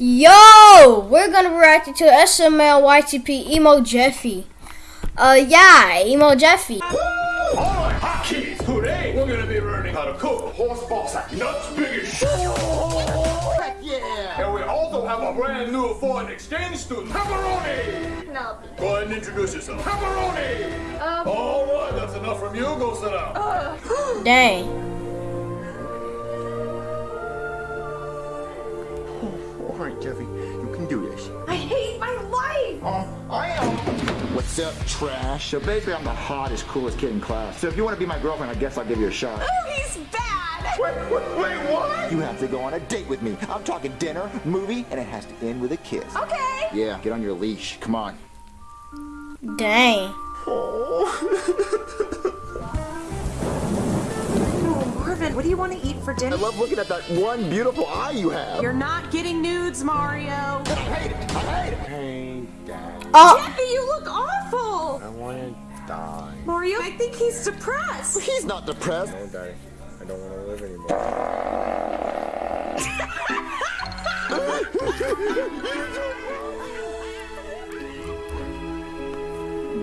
Yo, we're gonna react to SML YTP Emo Jeffy. Uh, yeah, Emo Jeffy. Alright, hot kids, today we're gonna be learning how to cook horse ball sack nuts big as shit. Heck yeah! And we also have a brand new foreign exchange student, Pepperoni. No. Go ahead and introduce yourself. Pepperoni. Um. Alright, that's enough from you. Go sit down. Dang. Alright, Jeffy, you can do this. I hate my life. Um, I am. What's up, trash? So basically, I'm the hottest, coolest kid in class. So if you want to be my girlfriend, I guess I'll give you a shot. Oh, he's bad. Wait, wait, wait, what? You have to go on a date with me. I'm talking dinner, movie, and it has to end with a kiss. Okay. Yeah, get on your leash. Come on. Dang. Marvin, do you want to eat for dinner? I love looking at that one beautiful eye you have. You're not getting nudes, Mario. I hate it. I hate it. Hey, Dad. Oh, ah. Jeffy, you look awful. I want to die. Mario, I think he's depressed. He's not depressed. No, Daddy. I don't want to live anymore.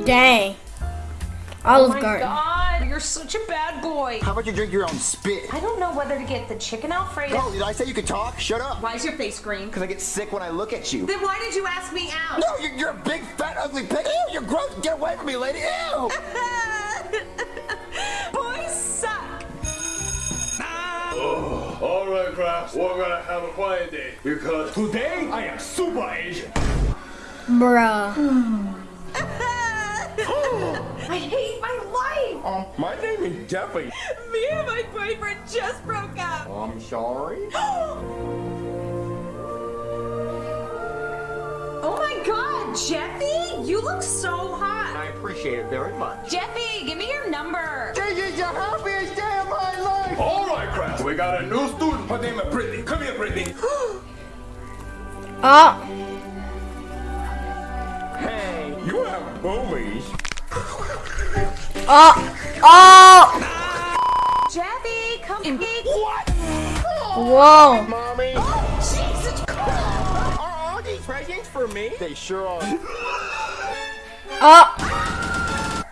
dang. Oh Olive my Garden. God, you're such a bad boy. How about you drink your own spit? I don't know whether to get the chicken Alfredo. Oh, did I say you could talk? Shut up. Why is your face green? Because I get sick when I look at you. Then why did you ask me out? No, you're, you're a big, fat, ugly pig. Ew, you're gross. Get away from me, lady. Ew. Boys suck. Oh, Alright, class, we're gonna have a quiet day because today I am super Asian. Bruh. I hate my life. My name is Jeffy. Me and my boyfriend just broke up. I'm sorry. Oh my God, Jeffy, you look so hot. I appreciate it very much. Jeffy, give me your number. This is the happiest day of my life. Alright, class, we got a new student. Her name is Brittany. Come here, Brittany. Oh, Hey, you have boobies. oh, oh. Jeffy, come in. Whoa. Mommy. Oh, Jesus Christ. Are all these presents for me? They sure are. Oh,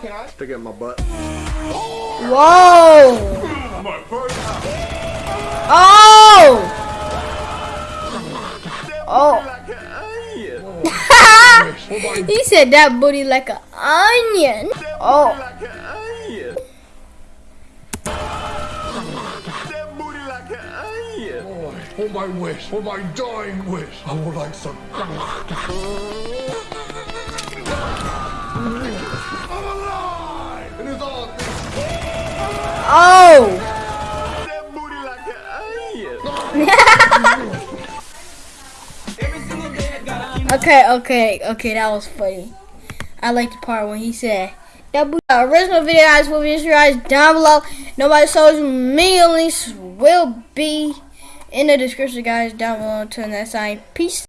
Can I stick it in my butt? whoa. My first time. Oh. Oh. Like an onion. he said that booty like an onion. Oh. Like an onion. That booty like an onion. For my wish, for my dying wish, I would like some. I'm alive! It is all good. Oh. Okay, okay, okay, that was funny. I like the part when he said uh, original video guys will be guys down below. Nobody social media links will be in the description guys down below. Until next time, peace.